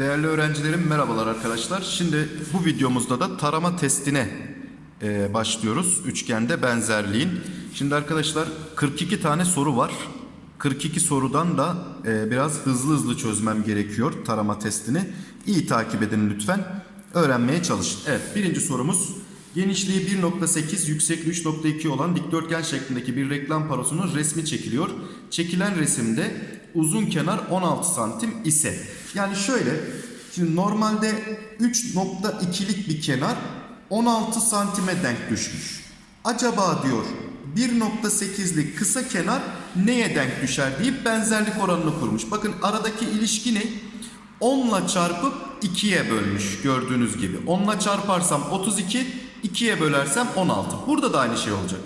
Değerli öğrencilerim merhabalar arkadaşlar. Şimdi bu videomuzda da tarama testine e, başlıyoruz. Üçgende benzerliğin. Şimdi arkadaşlar 42 tane soru var. 42 sorudan da e, biraz hızlı hızlı çözmem gerekiyor tarama testini. İyi takip edin lütfen. Öğrenmeye çalışın. Evet birinci sorumuz. Genişliği 1.8, yüksekliği 3.2 olan dikdörtgen şeklindeki bir reklam parosunun resmi çekiliyor. Çekilen resimde uzun kenar 16 santim ise. Yani şöyle, şimdi normalde 3.2'lik bir kenar 16 santime denk düşmüş. Acaba diyor 1.8'lik kısa kenar neye denk düşer deyip benzerlik oranını kurmuş. Bakın aradaki ilişki ne? 10 ile çarpıp 2'ye bölmüş gördüğünüz gibi. 10 ile çarparsam 32, 2'ye bölersem 16. Burada da aynı şey olacak.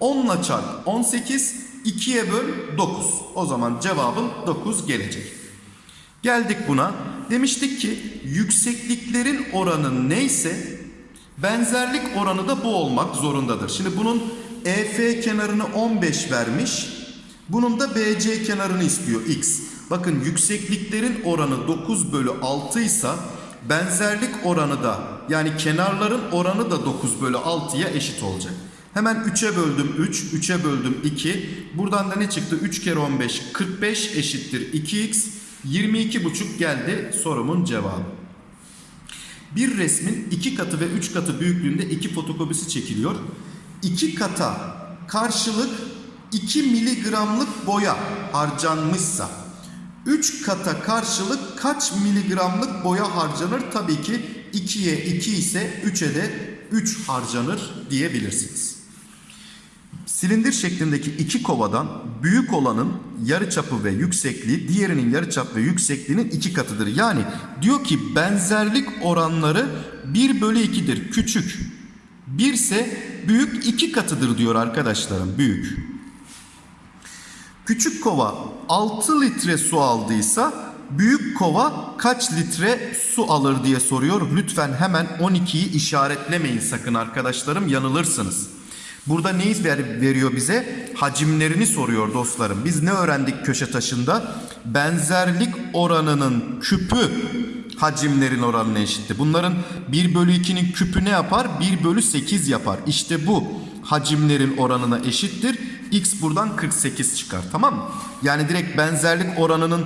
10 ile çarp 18, 2'ye böl 9. O zaman cevabım 9 gelecek. Geldik buna. Demiştik ki yüksekliklerin oranı neyse benzerlik oranı da bu olmak zorundadır. Şimdi bunun EF kenarını 15 vermiş. Bunun da BC kenarını istiyor x. Bakın yüksekliklerin oranı 9 bölü 6 ise benzerlik oranı da yani kenarların oranı da 9 bölü 6'ya eşit olacak. Hemen 3'e böldüm 3, 3'e böldüm 2. Buradan da ne çıktı? 3 kere 15, 45 eşittir 2x. 22,5 geldi sorumun cevabı. Bir resmin iki katı ve üç katı büyüklüğünde iki fotokopisi çekiliyor. İki kata karşılık 2 miligramlık boya harcanmışsa 3 kata karşılık kaç miligramlık boya harcanır? Tabii ki 2'ye 2 ise 3'e de 3 harcanır diyebilirsiniz. Silindir şeklindeki iki kovadan büyük olanın yarıçapı ve yüksekliği diğerinin yarıçap ve yüksekliğinin iki katıdır. Yani diyor ki benzerlik oranları 1 bölü 2'dir küçük. 1 ise büyük iki katıdır diyor arkadaşlarım büyük. Küçük kova 6 litre su aldıysa büyük kova kaç litre su alır diye soruyor. Lütfen hemen 12'yi işaretlemeyin sakın arkadaşlarım yanılırsınız. Burada neyi ver, veriyor bize? Hacimlerini soruyor dostlarım. Biz ne öğrendik köşe taşında? Benzerlik oranının küpü hacimlerin oranına eşitti. Bunların 1 bölü 2'nin küpü ne yapar? 1 bölü 8 yapar. İşte bu hacimlerin oranına eşittir. X buradan 48 çıkar tamam mı? Yani direkt benzerlik oranının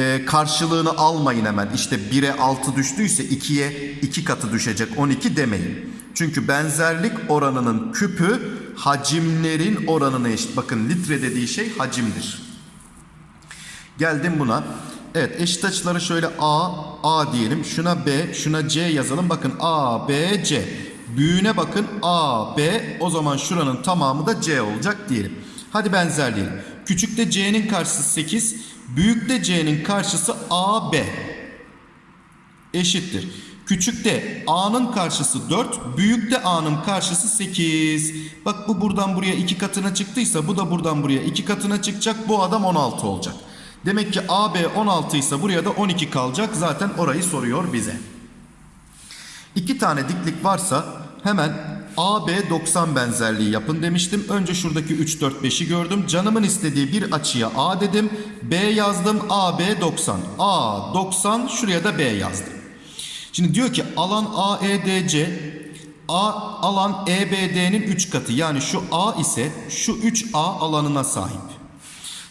e, karşılığını almayın hemen. İşte 1'e 6 düştüyse 2'ye 2 katı düşecek 12 demeyin. Çünkü benzerlik oranının küpü hacimlerin oranına eşit. Bakın litre dediği şey hacimdir. Geldim buna. Evet eşit açıları şöyle A, A diyelim. Şuna B, şuna C yazalım. Bakın A, B, C. Büyüğüne bakın A, B. O zaman şuranın tamamı da C olacak diyelim. Hadi benzerleyelim. Küçükte C'nin karşısı 8. Büyükte C'nin karşısı A, B. Eşittir. Küçükte A'nın karşısı 4, büyükte A'nın karşısı 8. Bak bu buradan buraya 2 katına çıktıysa bu da buradan buraya 2 katına çıkacak. Bu adam 16 olacak. Demek ki AB 16 ise buraya da 12 kalacak. Zaten orayı soruyor bize. İki tane diklik varsa hemen AB 90 benzerliği yapın demiştim. Önce şuradaki 3, 4, 5'i gördüm. Canımın istediği bir açıya A dedim. B yazdım. AB 90. A 90 şuraya da B yazdım. Şimdi diyor ki alan AEDC A alan EBD'nin 3 katı. Yani şu A ise şu 3A alanına sahip.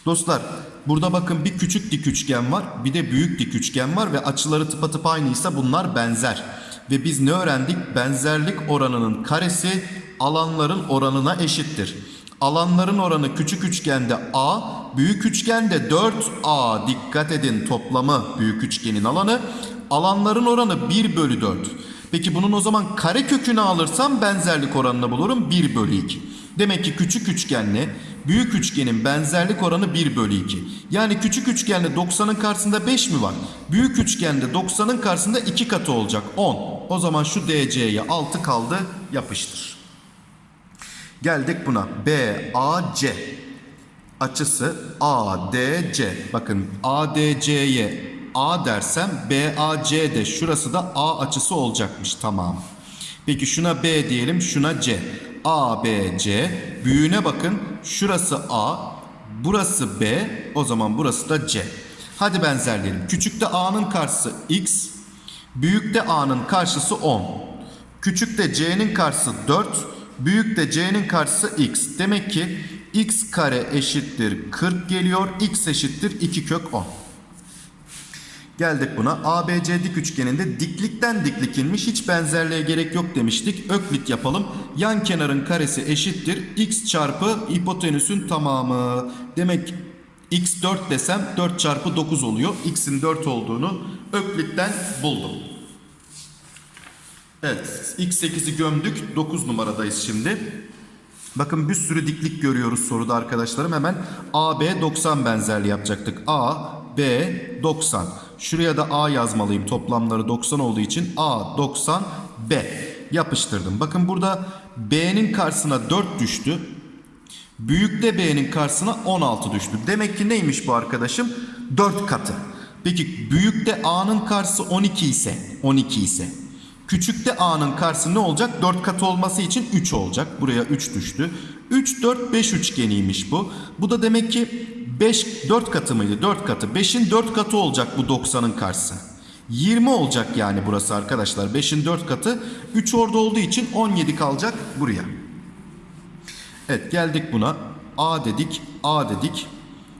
Dostlar burada bakın bir küçük dik üçgen var bir de büyük dik üçgen var ve açıları tıpatıp aynıysa bunlar benzer. Ve biz ne öğrendik? Benzerlik oranının karesi alanların oranına eşittir. Alanların oranı küçük üçgende A, büyük üçgende 4A. Dikkat edin toplamı büyük üçgenin alanı. Alanların oranı 1 bölü 4. Peki bunun o zaman kare kökünü alırsam benzerlik oranını bulurum 1 bölü 2. Demek ki küçük üçgenle büyük üçgenin benzerlik oranı 1 bölü 2. Yani küçük üçgenle 90'ın karşısında 5 mi var? Büyük üçgende 90'ın karşısında 2 katı olacak 10. O zaman şu DC'ye 6 kaldı yapıştır. Geldik buna. BAC açısı ADC. Bakın ADC'ye A dersem BAC de şurası da A açısı olacakmış tamam. Peki şuna B diyelim şuna C. A, B, C. Büyüğüne bakın. Şurası A, burası B. O zaman burası da C. Hadi benzerleyelim. Küçükte A'nın karşısı X. Büyükte A'nın karşısı 10. Küçükte C'nin karşısı 4. Büyükte C'nin karşısı X. Demek ki X kare eşittir 40 geliyor. X eşittir 2 kök 10. Geldik buna. ABC dik üçgeninde diklikten diklik inmiş hiç benzerliğe gerek yok demiştik. Öklit yapalım. Yan kenarın karesi eşittir. X çarpı hipotenüsün tamamı. Demek x 4 desem 4 çarpı 9 oluyor. X'in 4 olduğunu Öklit'ten buldum. Evet. X8'i gömdük. 9 numaradayız şimdi. Bakın bir sürü diklik görüyoruz soruda arkadaşlarım. Hemen AB 90 benzerliği yapacaktık. A, B 90. Şuraya da A yazmalıyım. Toplamları 90 olduğu için A 90 B yapıştırdım. Bakın burada B'nin karşısına 4 düştü. Büyükte B'nin karşısına 16 düştü. Demek ki neymiş bu arkadaşım? 4 katı. Peki büyükte A'nın karşısı 12 ise 12 ise Küçükte A'nın karşısı ne olacak? 4 katı olması için 3 olacak. Buraya 3 düştü. 3, 4, 5 üçgeniymiş bu. Bu da demek ki 5, 4 katı mıydı? 4 katı. 5'in 4 katı olacak bu 90'ın karşısı. 20 olacak yani burası arkadaşlar. 5'in 4 katı. 3 orada olduğu için 17 kalacak buraya. Evet geldik buna. A dedik, A dedik.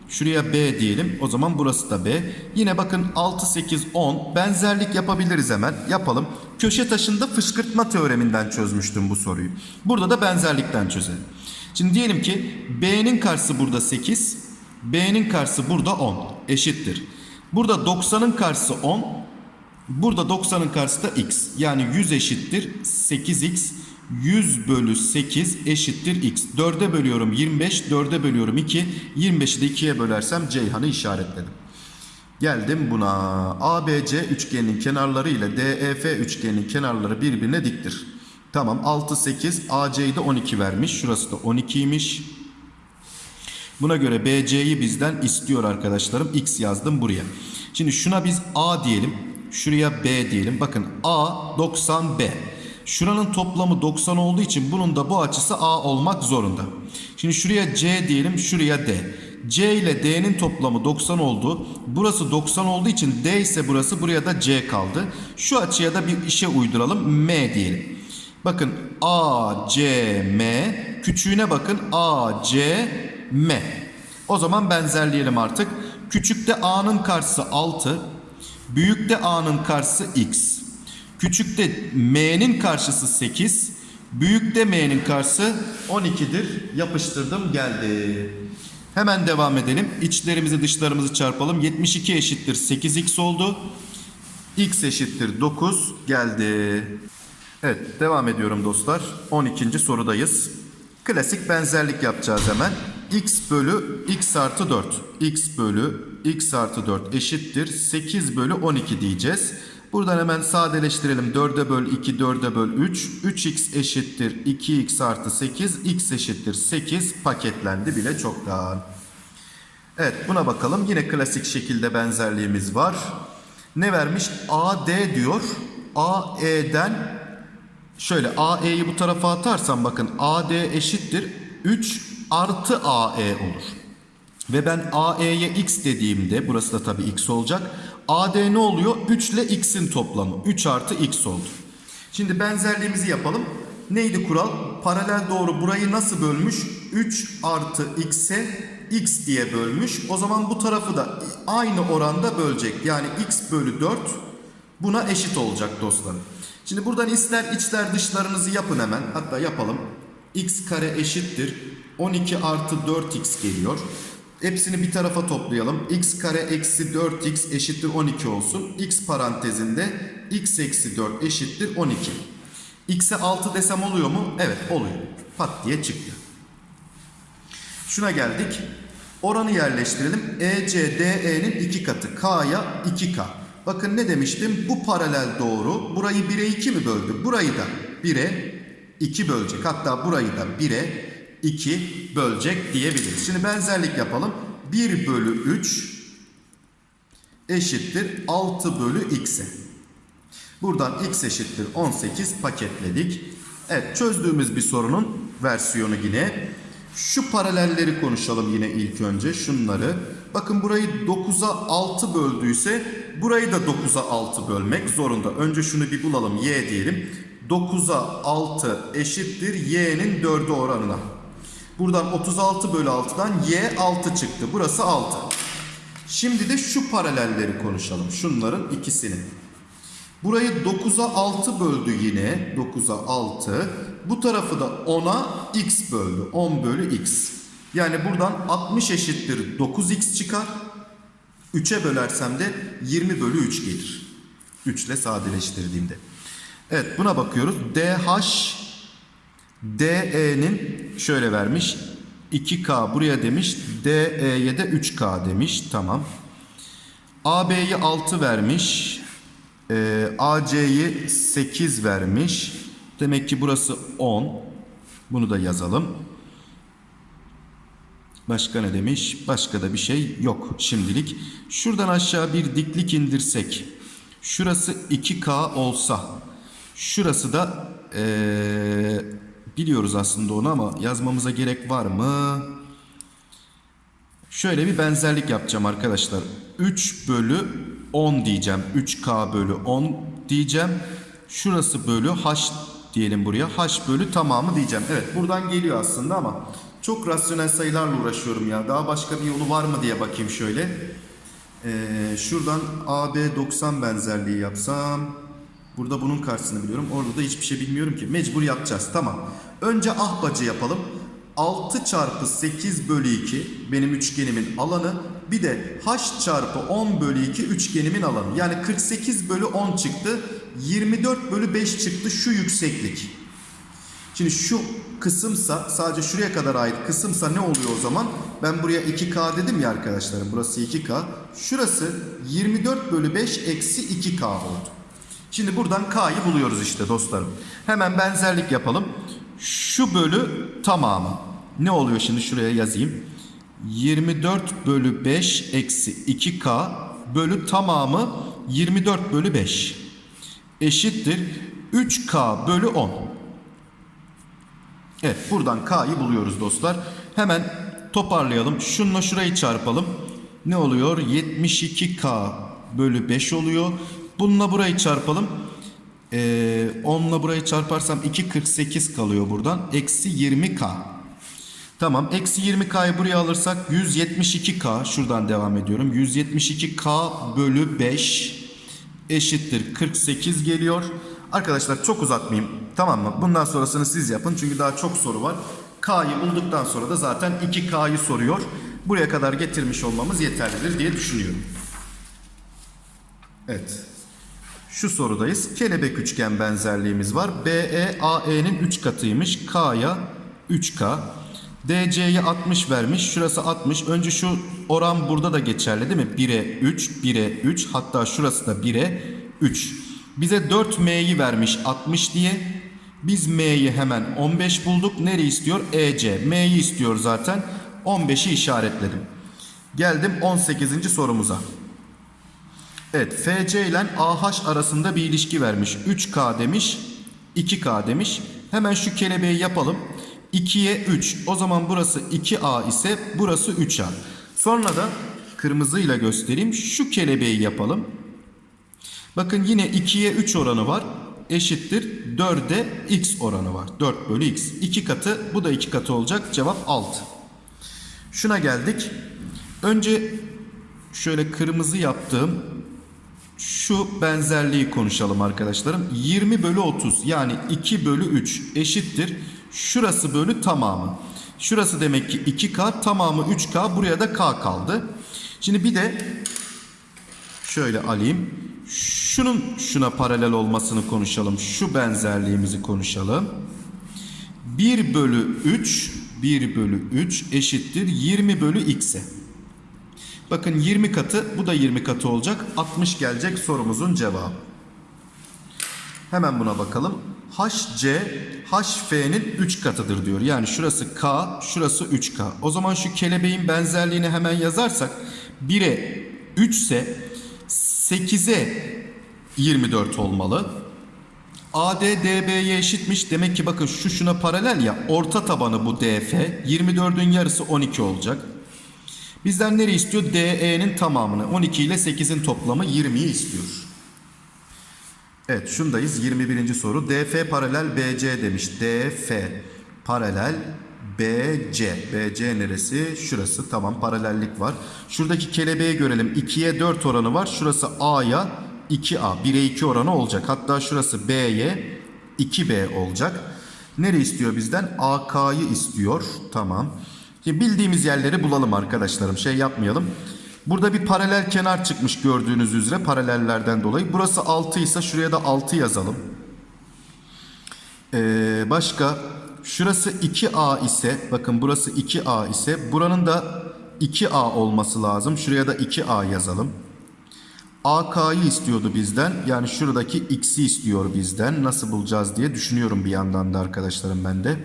Şuraya B diyelim. O zaman burası da B. Yine bakın 6, 8, 10 benzerlik yapabiliriz hemen. Yapalım. Köşe taşında fışkırtma teoreminden çözmüştüm bu soruyu. Burada da benzerlikten çözelim. Şimdi diyelim ki B'nin karşısı burada 8. B'nin karşısı burada 10. Eşittir. Burada 90'ın karşısı 10. Burada 90'ın karşısı da x. Yani 100 eşittir 8x. 100 bölü 8 eşittir x. 4'e bölüyorum 25, 4'e bölüyorum 2. 25'i de 2'ye bölersem Ceyhan'ı işaretledim. Geldim buna. ABC üçgeninin kenarları ile DEF üçgeninin kenarları birbirine diktir. Tamam 6, 8, AC'yi de 12 vermiş. Şurası da 12'ymiş. Buna göre BC'yi bizden istiyor arkadaşlarım. X yazdım buraya. Şimdi şuna biz A diyelim. Şuraya B diyelim. Bakın A 90 B. Şuranın toplamı 90 olduğu için bunun da bu açısı A olmak zorunda. Şimdi şuraya C diyelim, şuraya D. C ile D'nin toplamı 90 oldu. Burası 90 olduğu için D ise burası buraya da C kaldı. Şu açıya da bir işe uyduralım. M diyelim. Bakın A, C, M. Küçüğüne bakın A, C, M. O zaman benzerleyelim artık. Küçükte A'nın karşısı 6. Büyükte A'nın karşısı X. Küçükte M'nin karşısı 8. Büyükte M'nin karşısı 12'dir. Yapıştırdım geldi. Hemen devam edelim. İçlerimizi dışlarımızı çarpalım. 72 eşittir 8x oldu. X eşittir 9 geldi. Evet devam ediyorum dostlar. 12. sorudayız. Klasik benzerlik yapacağız hemen. x bölü x artı 4. x bölü x artı 4 eşittir 8 bölü 12 diyeceğiz. Buradan hemen sadeleştirelim. 4'e böl 2, 4'e böl 3. 3x eşittir 2x artı 8. x eşittir 8 paketlendi bile çoktan. Evet buna bakalım. Yine klasik şekilde benzerliğimiz var. Ne vermiş? AD diyor. AE'den şöyle AE'yi bu tarafa atarsam bakın AD eşittir 3 artı AE olur. Ve ben AE'ye x dediğimde burası da tabii x olacak. AD ne oluyor? 3 ile x'in toplamı. 3 artı x oldu. Şimdi benzerliğimizi yapalım. Neydi kural? Paralel doğru burayı nasıl bölmüş? 3 artı x'e x diye bölmüş. O zaman bu tarafı da aynı oranda bölecek. Yani x bölü 4 buna eşit olacak dostlarım. Şimdi buradan ister içler dışlarınızı yapın hemen. Hatta yapalım. x kare eşittir. 12 artı 4x geliyor. Hepsini bir tarafa toplayalım. x kare eksi 4x eşittir 12 olsun. x parantezinde x eksi 4 eşittir 12. x'e 6 desem oluyor mu? Evet oluyor. Pat diye çıktı. Şuna geldik. Oranı yerleştirelim. EC DE'nin 2 katı. K'ya 2K. Bakın ne demiştim? Bu paralel doğru. Burayı 1'e 2 mi böldü? Burayı da 1'e 2 bölecek. Hatta burayı da 1'e 2 bölecek diyebiliriz. Şimdi benzerlik yapalım. 1 bölü 3 eşittir 6 bölü x'e. Buradan x eşittir 18 paketledik. Evet çözdüğümüz bir sorunun versiyonu yine. Şu paralelleri konuşalım yine ilk önce şunları. Bakın burayı 9'a 6 böldüyse burayı da 9'a 6 bölmek zorunda. Önce şunu bir bulalım y diyelim. 9'a 6 eşittir y'nin 4'ü oranına. Buradan 36 bölü 6'dan y 6 çıktı. Burası 6. Şimdi de şu paralelleri konuşalım. Şunların ikisini. Burayı 9'a 6 böldü yine. 9'a 6. Bu tarafı da 10'a x böldü. 10 bölü x. Yani buradan 60 eşittir 9x çıkar. 3'e bölersem de 20 bölü 3 gelir. 3 ile sadeleştirdiğimde. Evet buna bakıyoruz. DH DE'nin şöyle vermiş. 2K buraya demiş. DE'ye de 3K demiş. Tamam. AB'yi 6 vermiş. Ee, AC'yi 8 vermiş. Demek ki burası 10. Bunu da yazalım. Başka ne demiş? Başka da bir şey yok şimdilik. Şuradan aşağı bir diklik indirsek. Şurası 2K olsa. Şurası da ee, biliyoruz aslında onu ama yazmamıza gerek var mı? Şöyle bir benzerlik yapacağım arkadaşlar. 3 bölü 10 diyeceğim. 3K bölü 10 diyeceğim. Şurası bölü H diyelim buraya. H bölü tamamı diyeceğim. Evet buradan geliyor aslında ama çok rasyonel sayılarla uğraşıyorum ya. Daha başka bir yolu var mı diye bakayım şöyle. Ee, şuradan AB 90 benzerliği yapsam. Burada bunun karşısını biliyorum. Orada da hiçbir şey bilmiyorum ki. Mecbur yapacağız. Tamam. Önce ahbacı yapalım. 6 çarpı 8 bölü 2 benim üçgenimin alanı. Bir de h çarpı 10 bölü 2 üçgenimin alanı. Yani 48 bölü 10 çıktı. 24 bölü 5 çıktı şu yükseklik. Şimdi şu kısımsa sadece şuraya kadar ait kısımsa ne oluyor o zaman? Ben buraya 2K dedim ya arkadaşlarım. Burası 2K. Şurası 24 bölü 5 eksi 2K oldu. Şimdi buradan K'yı buluyoruz işte dostlarım. Hemen benzerlik yapalım. Şu bölü tamamı. Ne oluyor şimdi şuraya yazayım. 24 bölü 5 eksi 2K bölü tamamı 24 bölü 5 eşittir 3K bölü 10. Evet buradan K'yı buluyoruz dostlar. Hemen toparlayalım. Şununla şurayı çarpalım. Ne oluyor? 72K bölü 5 oluyor. Bununla burayı çarpalım. Ee, 10'la burayı çarparsam 2.48 kalıyor buradan. Eksi 20K. Tamam. Eksi 20K'yı buraya alırsak 172K. Şuradan devam ediyorum. 172K bölü 5 eşittir 48 geliyor. Arkadaşlar çok uzatmayayım. Tamam mı? Bundan sonrasını siz yapın. Çünkü daha çok soru var. K'yı bulduktan sonra da zaten 2K'yı soruyor. Buraya kadar getirmiş olmamız yeterlidir diye düşünüyorum. Evet. Şu sorudayız. Kelebek üçgen benzerliğimiz var. BE AE'nin 3 katıymış. K'ya 3K. DC'ye 60 vermiş. Şurası 60. Önce şu oran burada da geçerli değil mi? 1'e 3, 1'e 3. Hatta şurası da 1'e 3. Bize 4M'yi vermiş 60 diye. Biz M'yi hemen 15 bulduk. Nereye istiyor? EC. M'yi istiyor zaten. 15'i işaretledim. Geldim 18. sorumuza. Evet FC ile AH arasında bir ilişki vermiş. 3K demiş, 2K demiş. Hemen şu kelebeği yapalım. 2'ye 3. O zaman burası 2A ise burası 3A. Sonra da kırmızıyla göstereyim. Şu kelebeği yapalım. Bakın yine 2'ye 3 oranı var. Eşittir 4'e x oranı var. 4 bölü x. 2 katı bu da 2 katı olacak. Cevap 6. Şuna geldik. Önce şöyle kırmızı yaptığım şu benzerliği konuşalım arkadaşlarım. 20 bölü 30 yani 2 bölü 3 eşittir. Şurası bölü tamamı. Şurası demek ki 2K tamamı 3K buraya da K kaldı. Şimdi bir de şöyle alayım. Şunun şuna paralel olmasını konuşalım. Şu benzerliğimizi konuşalım. 1 bölü 3 1 bölü 3 eşittir 20 bölü x'e. Bakın 20 katı bu da 20 katı olacak. 60 gelecek sorumuzun cevabı. Hemen buna bakalım. HC HF'nin 3 katıdır diyor. Yani şurası K, şurası 3K. O zaman şu kelebeğin benzerliğini hemen yazarsak 1'e 3 ise 8'e 24 olmalı. AD DB'ye eşitmiş. Demek ki bakın şu şuna paralel ya. Orta tabanı bu DF. 24'ün yarısı 12 olacak. Bizden nereyi istiyor? DE'nin tamamını. 12 ile 8'in toplamı 20'yi istiyor. Evet şundayız 21. soru. DF paralel BC demiş. DF paralel BC. BC neresi? Şurası. Tamam paralellik var. Şuradaki kelebeği görelim. 2'ye 4 oranı var. Şurası A'ya 2A. 1'e 2 oranı olacak. Hatta şurası B'ye 2B olacak. Nere istiyor bizden? AK'yı istiyor. Tamam. Şimdi bildiğimiz yerleri bulalım arkadaşlarım. Şey yapmayalım. Burada bir paralel kenar çıkmış gördüğünüz üzere paralellerden dolayı. Burası 6 ise şuraya da 6 yazalım. Ee, başka şurası 2A ise bakın burası 2A ise buranın da 2A olması lazım. Şuraya da 2A yazalım. AK'yı istiyordu bizden. Yani şuradaki X'i istiyor bizden. Nasıl bulacağız diye düşünüyorum bir yandan da arkadaşlarım ben de.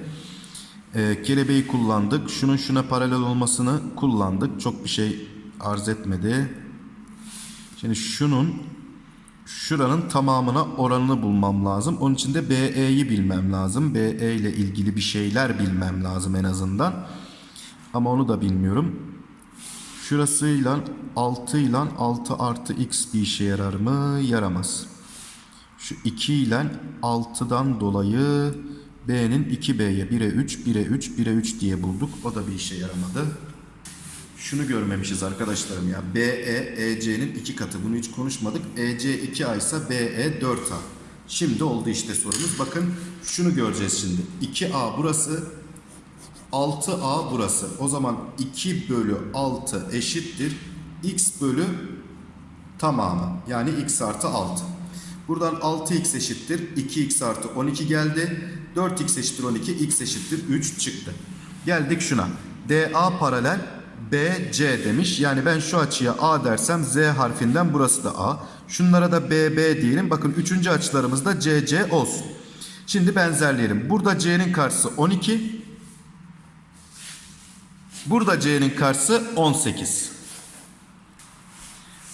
Ee, kelebeği kullandık. Şunun şuna paralel olmasını kullandık. Çok bir şey arz etmedi. Şimdi şunun şuranın tamamına oranını bulmam lazım. Onun için de BE'yi bilmem lazım. BE ile ilgili bir şeyler bilmem lazım en azından. Ama onu da bilmiyorum. Şurasıyla 6 ile 6 artı x bir işe yarar mı? Yaramaz. Şu 2 ile 6'dan dolayı B'nin 2B'ye 1'e 3, 1'e 3, 1'e 3 diye bulduk. O da bir işe yaramadı. Şunu görmemişiz arkadaşlarım ya. BE, EC'nin iki katı. Bunu hiç konuşmadık. EC 2A ise BE 4A. Şimdi oldu işte sorumuz. Bakın şunu göreceğiz şimdi. 2A burası. 6A burası. O zaman 2 bölü 6 eşittir. X bölü tamamı. Yani x artı 6. Buradan 6x eşittir. 2x artı 12 geldi. 4x eşittir 12. x eşittir 3 çıktı. Geldik şuna. DA paralel BC demiş. Yani ben şu açıya A dersem Z harfinden burası da A. Şunlara da BB diyelim. Bakın üçüncü açılarımız da CC olsun. Şimdi benzerleyelim. Burada C'nin karşısı 12. Burada C'nin karşısı 18.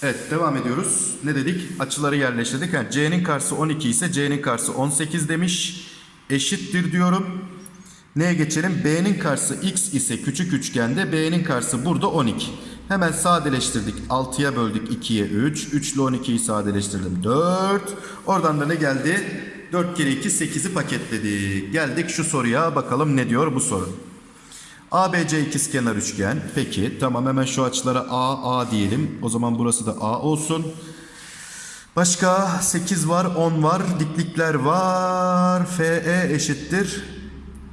Evet devam ediyoruz. Ne dedik? Açıları yerleştirdik. Yani C'nin karşısı 12 ise C'nin karşısı 18 demiş. Eşittir diyorum. Neye geçelim? B'nin karşısı x ise küçük üçgende B'nin karşısı burada 12. Hemen sadeleştirdik. 6'ya böldük 2'ye 3. 3 ile 12'yi sadeleştirdim 4. Oradan da ne geldi? 4 kere 2 8'i paketledik. Geldik şu soruya bakalım ne diyor bu soru. ABC ikizkenar üçgen. Peki tamam hemen şu açılara A, A diyelim. O zaman burası da A olsun. Başka 8 var, 10 var, diklikler var. FE eşittir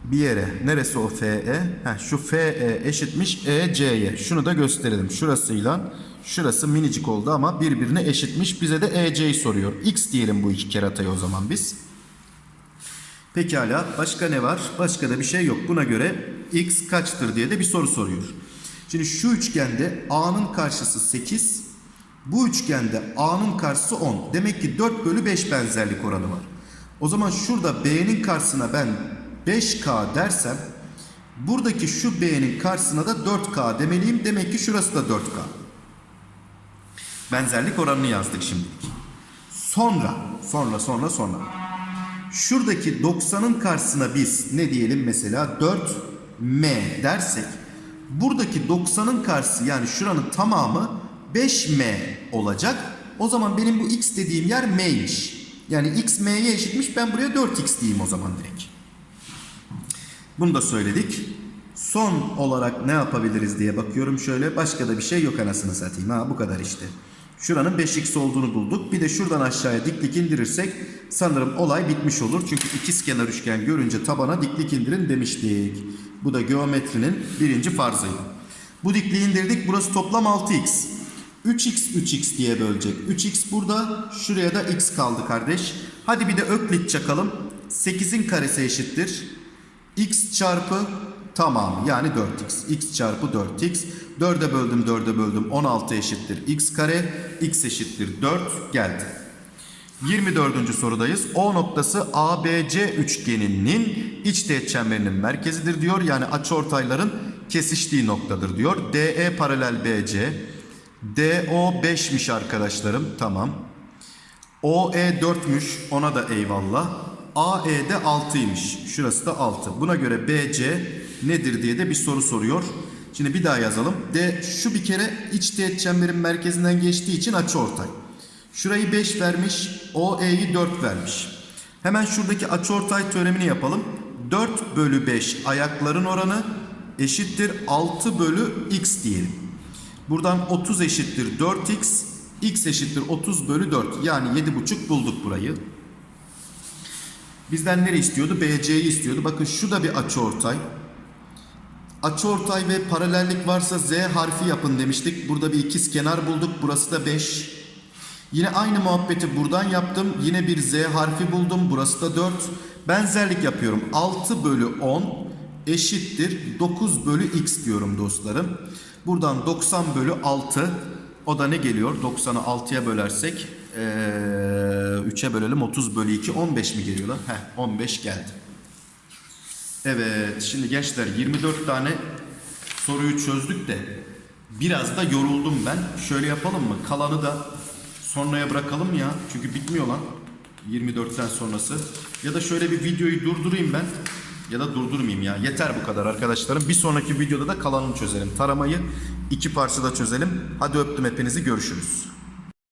bir yere. Neresi o FE? Heh, şu FE eşitmiş EC'ye. Şunu da gösterelim. Şurasıyla şurası minicik oldu ama birbirine eşitmiş. Bize de EC'yi soruyor. X diyelim bu iki keratayı o zaman biz. Pekala başka ne var? Başka da bir şey yok. Buna göre x kaçtır diye de bir soru soruyor. Şimdi şu üçgende a'nın karşısı 8. Bu üçgende a'nın karşısı 10. Demek ki 4 bölü 5 benzerlik oranı var. O zaman şurada b'nin karşısına ben 5k dersem buradaki şu b'nin karşısına da 4k demeliyim. Demek ki şurası da 4k. Benzerlik oranını yazdık şimdilik. Sonra, sonra, sonra, sonra. Şuradaki 90'ın karşısına biz ne diyelim mesela 4m dersek buradaki 90'ın karşısı yani şuranın tamamı 5m olacak. O zaman benim bu x dediğim yer m'ymiş. Yani x m'ye eşitmiş ben buraya 4x diyeyim o zaman direkt. Bunu da söyledik. Son olarak ne yapabiliriz diye bakıyorum şöyle. Başka da bir şey yok anasını satayım. Ha bu kadar işte. Şuranın 5x olduğunu bulduk. Bir de şuradan aşağıya diklik indirirsek sanırım olay bitmiş olur. Çünkü ikizkenar üçgen görünce tabana diklik indirin demiştik. Bu da geometrinin birinci farzıydı. Bu dikliği indirdik. Burası toplam 6x. 3x 3x diye bölecek. 3x burada. Şuraya da x kaldı kardeş. Hadi bir de öklit çakalım. 8'in karesi eşittir. x çarpı tamamı yani 4x. x çarpı 4x. 4'e böldüm 4'e böldüm 16 eşittir x kare. x eşittir 4 geldi. 24. sorudayız. O noktası ABC üçgeninin iç teğet çemberinin merkezidir diyor. Yani açıortayların kesiştiği noktadır diyor. DE paralel BC. DO 5'miş arkadaşlarım. Tamam. OE 4'müş. Ona da eyvallah. AE'de 6'ymış. Şurası da 6. Buna göre BC nedir diye de bir soru soruyor. Şimdi bir daha yazalım. D şu bir kere iç teğet çemberin merkezinden geçtiği için açıortay. Şurayı 5 vermiş, OE'yi 4 vermiş. Hemen şuradaki açıortay teoremini yapalım. 4 bölü 5 ayakların oranı eşittir 6 bölü x diyelim. Buradan 30 eşittir 4x, x eşittir 30 bölü 4. Yani 7,5 bulduk burayı. Bizden ne istiyordu? BC'yi istiyordu. Bakın şu da bir açıortay. Açıortay ve paralellik varsa Z harfi yapın demiştik. Burada bir ikiz kenar bulduk. Burası da 5. Yine aynı muhabbeti buradan yaptım. Yine bir Z harfi buldum. Burası da 4. Benzerlik yapıyorum. 6 bölü 10 eşittir 9 bölü x diyorum dostlarım. Buradan 90 bölü 6 o da ne geliyor? 90'ı 6'ya bölersek ee, 3'e bölelim 30 bölü 2 15 mi geliyor lan? Heh 15 geldi. Evet şimdi gençler 24 tane soruyu çözdük de biraz da yoruldum ben. Şöyle yapalım mı? Kalanı da sonraya bırakalım ya. Çünkü bitmiyor lan 24'ten sonrası. Ya da şöyle bir videoyu durdurayım ben. Ya da durdurmayayım ya. Yeter bu kadar arkadaşlarım. Bir sonraki videoda da kalanını çözelim. Taramayı iki parçada çözelim. Hadi öptüm hepinizi görüşürüz.